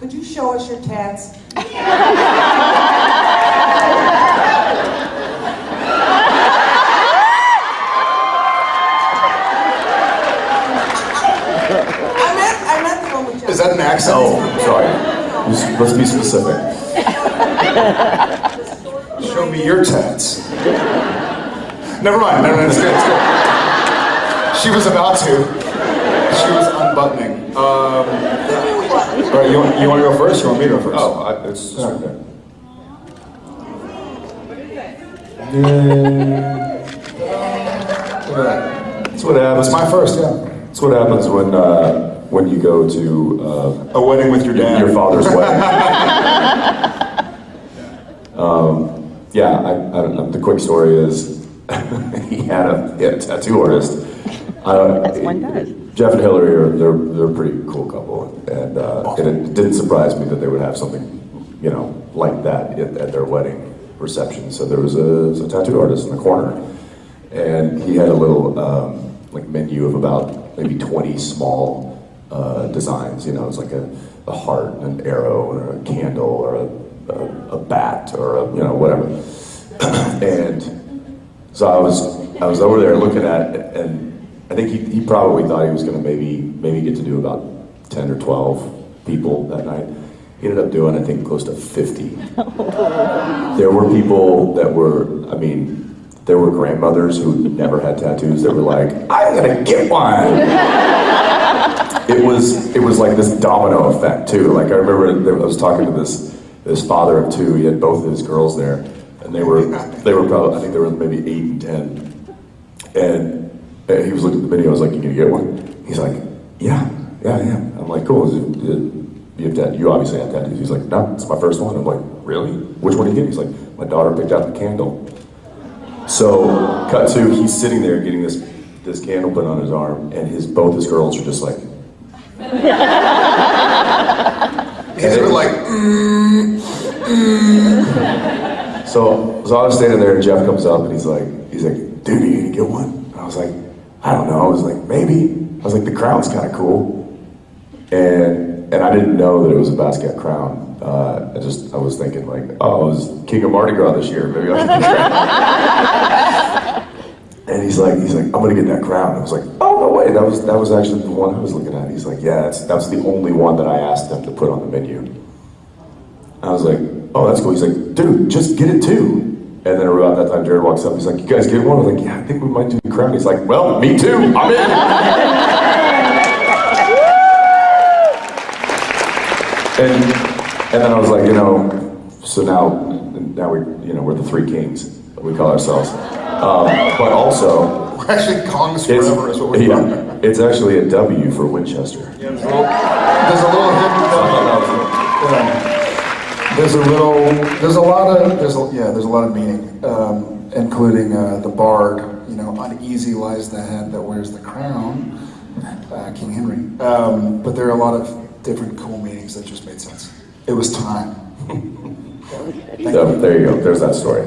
Could you show us your tats? I meant, I meant the one with Is that an accent? Oh, sorry. Let's- Let's be specific. Show me your tats. Never mind. Never mind. It's good. It's good. She was about to. She was unbuttoning. Um, all right. You want, you want to go first? You want me to go first? Oh, I, it's, it's right there. What happens. That's my first. Yeah. That's what happens when uh, when you go to uh, A wedding with your dad. your father's wedding. um, yeah, I, I don't know. The quick story is he had a, he had a tattoo artist. Uh, As one does. Jeff and Hillary are they're they're a pretty cool couple, and uh, and it didn't surprise me that they would have something, you know, like that at, at their wedding reception. So there was a, a tattoo artist in the corner, and he had a little um, like menu of about maybe 20 small uh, designs. You know, it was like a, a heart, and an arrow, or a candle, or a, a, a bat, or a, you know whatever. and so I was I was over there looking at it, and I think he, he probably thought he was going to maybe maybe get to do about 10 or 12 people that night. He ended up doing I think close to 50. There were people that were, I mean, there were grandmothers who never had tattoos that were like, I'm gonna get one. it was it was like this domino effect too. Like I remember I was talking to this this father of two. He had both of his girls there, and they were they were probably I think they were maybe eight and ten, and, and he was looking at the video. I was like, "You gonna get one?" He's like, "Yeah, yeah, yeah." I'm like, "Cool." Is it, it, you have tat- you obviously have tattoos. He's like, "No, it's my first one." I'm like, "Really? Which one did you get?" He's like, "My daughter picked out the candle." So, cut to he's sitting there getting this this candle put on his arm, and his both his girls are just like, He's sort of like, mm, so so I was standing there, and Jeff comes up, and he's like, he's like, dude, you gonna get one? And I was like, I don't know. I was like, maybe. I was like, the crown's kind of cool, and and I didn't know that it was a Basquiat crown. Uh, I just I was thinking like, oh, it was King of Mardi Gras this year. Maybe I should get crown. And he's like, he's like, I'm gonna get that crown. I was like, oh no way, that was that was actually the one I was looking at. He's like, yeah, that's that's the only one that I asked them to put on the menu. I was like, oh, that's cool. He's like, dude, just get it too. And then around that time, Jared walks up. He's like, you guys get one? I was like, yeah, I think we might do the crown. He's like, well, me too. I'm in. and and then I was like, you know, so now now we you know we're the three kings. We call ourselves. Um, but also, we're actually Kongs it's, forever is what we are. yeah, it's actually a W for Winchester. There's a little, there's a little hidden yeah. There's a little, there's a lot of, there's a, yeah, there's a lot of meaning, um, including uh, the bard. You know, uneasy lies the head that wears the crown, uh, King Henry. Um, but there are a lot of different cool meanings that just made sense. It was time. So there you go. There's that story.